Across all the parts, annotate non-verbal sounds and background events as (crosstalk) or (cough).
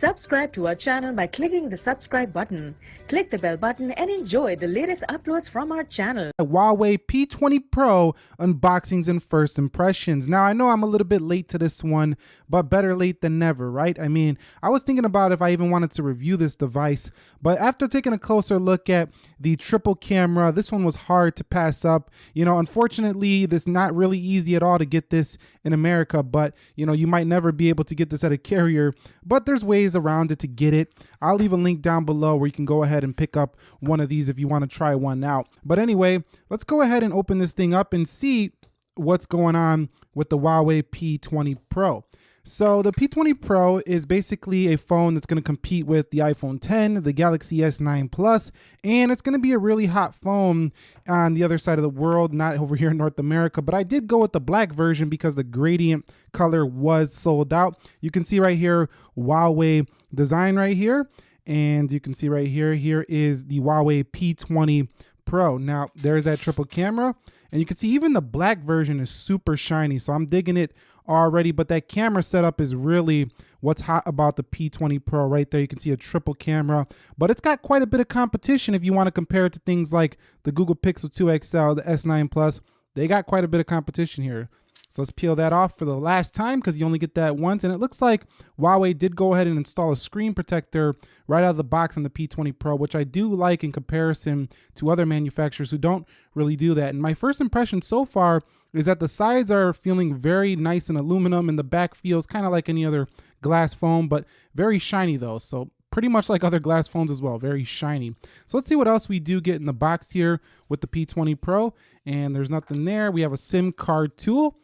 Subscribe to our channel by clicking the subscribe button. Click the bell button and enjoy the latest uploads from our channel. Huawei P20 Pro unboxings and first impressions. Now, I know I'm a little bit late to this one, but better late than never, right? I mean, I was thinking about if I even wanted to review this device, but after taking a closer look at the triple camera, this one was hard to pass up. You know, unfortunately, this not really easy at all to get this in America, but you know, you might never be able to get this at a carrier, but there's ways around it to get it. I'll leave a link down below where you can go ahead and pick up one of these if you want to try one out. But anyway, let's go ahead and open this thing up and see what's going on with the Huawei P20 Pro. So the P20 Pro is basically a phone that's going to compete with the iPhone 10, the Galaxy S9 Plus, and it's going to be a really hot phone on the other side of the world, not over here in North America. But I did go with the black version because the gradient color was sold out. You can see right here, Huawei design right here. And you can see right here, here is the Huawei P20 Pro. Now, there's that triple camera. And you can see even the black version is super shiny. So I'm digging it already, but that camera setup is really what's hot about the P20 Pro right there. You can see a triple camera, but it's got quite a bit of competition if you want to compare it to things like the Google Pixel 2 XL, the S9 Plus. They got quite a bit of competition here. So let's peel that off for the last time because you only get that once. And it looks like Huawei did go ahead and install a screen protector right out of the box on the P20 Pro, which I do like in comparison to other manufacturers who don't really do that. And my first impression so far is that the sides are feeling very nice and aluminum and the back feels kind of like any other glass foam, but very shiny though. So pretty much like other glass phones as well, very shiny. So let's see what else we do get in the box here with the P20 Pro. And there's nothing there. We have a SIM card tool.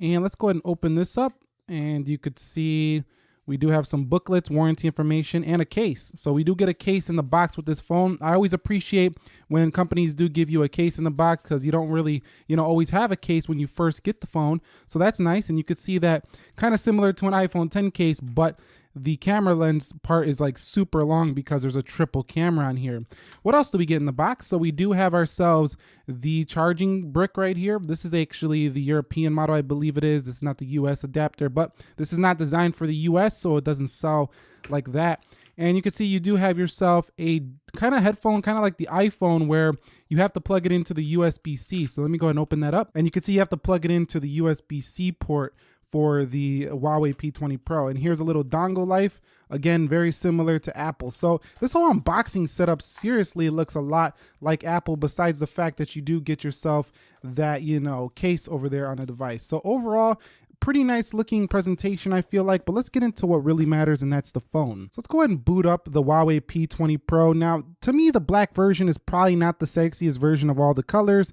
And let's go ahead and open this up and you could see we do have some booklets, warranty information, and a case. So we do get a case in the box with this phone. I always appreciate when companies do give you a case in the box because you don't really, you know, always have a case when you first get the phone. So that's nice. And you could see that kind of similar to an iPhone 10 case, but the camera lens part is like super long because there's a triple camera on here. What else do we get in the box? So we do have ourselves the charging brick right here. This is actually the European model, I believe it is. This is not the US adapter, but this is not designed for the US, so it doesn't sell like that. And you can see you do have yourself a kind of headphone, kind of like the iPhone where you have to plug it into the USB-C. So let me go ahead and open that up. And you can see you have to plug it into the USB-C port for the Huawei P20 Pro. And here's a little dongle life. Again, very similar to Apple. So this whole unboxing setup seriously looks a lot like Apple besides the fact that you do get yourself that, you know, case over there on the device. So overall, pretty nice looking presentation, I feel like, but let's get into what really matters, and that's the phone. So let's go ahead and boot up the Huawei P20 Pro. Now, to me, the black version is probably not the sexiest version of all the colors,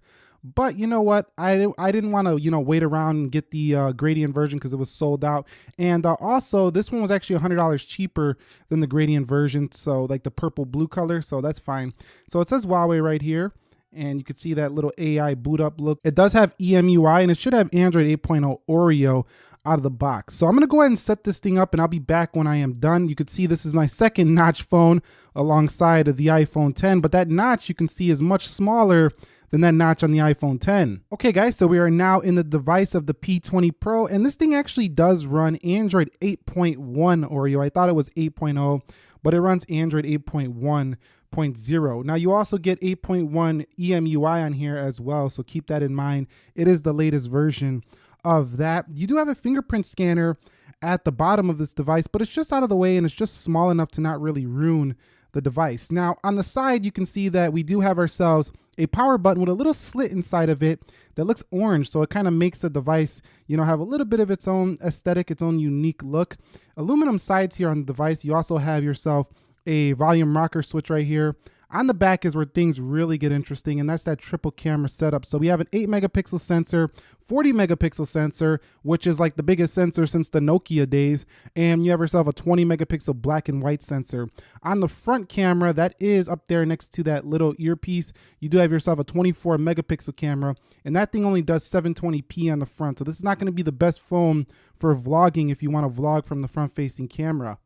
but you know what? I, I didn't want to, you know, wait around and get the uh, gradient version because it was sold out. And uh, also, this one was actually $100 cheaper than the gradient version. So like the purple blue color. So that's fine. So it says Huawei right here. And you can see that little AI boot up look. It does have EMUI and it should have Android 8.0 Oreo out of the box. So I'm gonna go ahead and set this thing up and I'll be back when I am done. You can see this is my second (laughs) notch phone alongside of the iPhone 10, but that notch you can see is much smaller than that notch on the iPhone 10. Okay guys, so we are now in the device of the P20 Pro and this thing actually does run Android 8.1 Oreo. I thought it was 8.0, but it runs Android 8.1.0. Now you also get 8.1 EMUI on here as well, so keep that in mind. It is the latest version of that. You do have a fingerprint scanner at the bottom of this device, but it's just out of the way and it's just small enough to not really ruin the device. Now on the side, you can see that we do have ourselves a power button with a little slit inside of it that looks orange. So it kind of makes the device, you know, have a little bit of its own aesthetic, its own unique look. Aluminum sides here on the device. You also have yourself a volume rocker switch right here. On the back is where things really get interesting, and that's that triple camera setup. So we have an 8 megapixel sensor, 40 megapixel sensor, which is like the biggest sensor since the Nokia days, and you have yourself a 20 megapixel black and white sensor. On the front camera, that is up there next to that little earpiece, you do have yourself a 24 megapixel camera, and that thing only does 720p on the front. So this is not going to be the best phone for vlogging if you want to vlog from the front facing camera.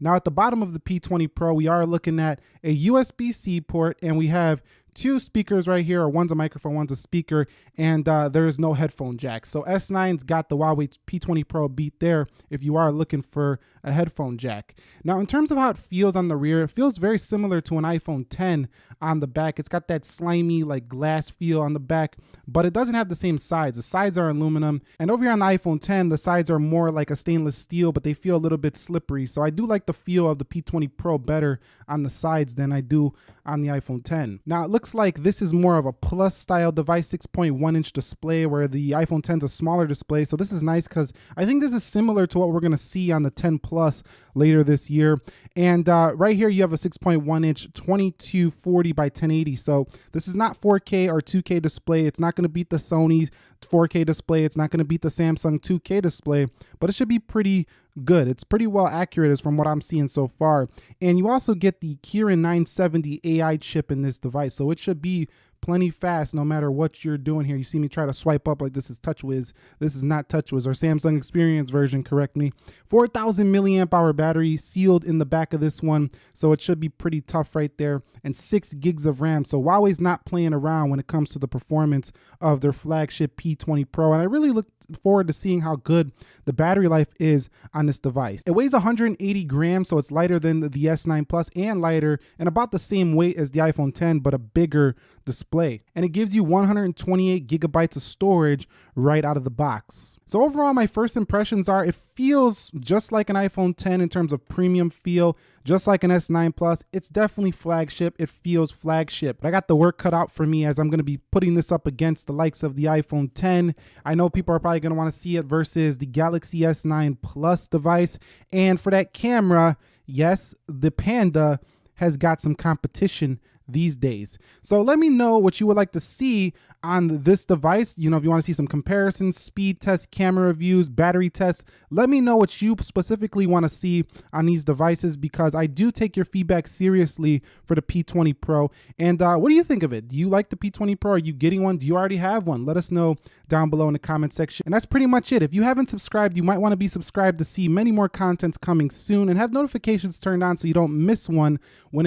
Now at the bottom of the P20 Pro, we are looking at a USB-C port and we have two speakers right here, or one's a microphone, one's a speaker, and uh, there is no headphone jack. So S9's got the Huawei P20 Pro beat there if you are looking for a headphone jack. Now, in terms of how it feels on the rear, it feels very similar to an iPhone 10 on the back. It's got that slimy, like glass feel on the back, but it doesn't have the same sides. The sides are aluminum, and over here on the iPhone 10, the sides are more like a stainless steel, but they feel a little bit slippery. So I do like the feel of the P20 Pro better on the sides than I do on the iPhone 10. Now, it looks like this is more of a plus style device, 6.1 inch display, where the iPhone 10 is a smaller display. So this is nice because I think this is similar to what we're going to see on the 10 Plus later this year. And uh, right here, you have a 6.1 inch 2240 by 1080. So this is not 4K or 2K display. It's not going to beat the Sony 4K display. It's not going to beat the Samsung 2K display, but it should be pretty good. It's pretty well accurate as from what I'm seeing so far. And you also get the Kirin 970 AI chip in this device. So it should be plenty fast no matter what you're doing here. You see me try to swipe up like this is TouchWiz. This is not TouchWiz or Samsung Experience version, correct me. 4,000 milliamp hour battery sealed in the back of this one. So it should be pretty tough right there. And six gigs of RAM. So Huawei's not playing around when it comes to the performance of their flagship P20 Pro. And I really look forward to seeing how good the battery life is on this device. It weighs 180 grams, so it's lighter than the S9 Plus and lighter and about the same weight as the iPhone 10, but a bigger display. And it gives you 128 gigabytes of storage right out of the box. So overall, my first impressions are it feels just like an iPhone 10 in terms of premium feel, just like an S9 Plus. It's definitely flagship. It feels flagship. But I got the work cut out for me as I'm going to be putting this up against the likes of the iPhone 10. I know people are probably going to want to see it versus the Galaxy S9 Plus device. And for that camera, yes, the Panda has got some competition these days. So let me know what you would like to see on this device. You know, if you want to see some comparisons, speed tests, camera reviews, battery tests, let me know what you specifically want to see on these devices because I do take your feedback seriously for the P20 Pro. And uh, what do you think of it? Do you like the P20 Pro? Are you getting one? Do you already have one? Let us know down below in the comment section. And that's pretty much it. If you haven't subscribed, you might want to be subscribed to see many more contents coming soon and have notifications turned on so you don't miss one when it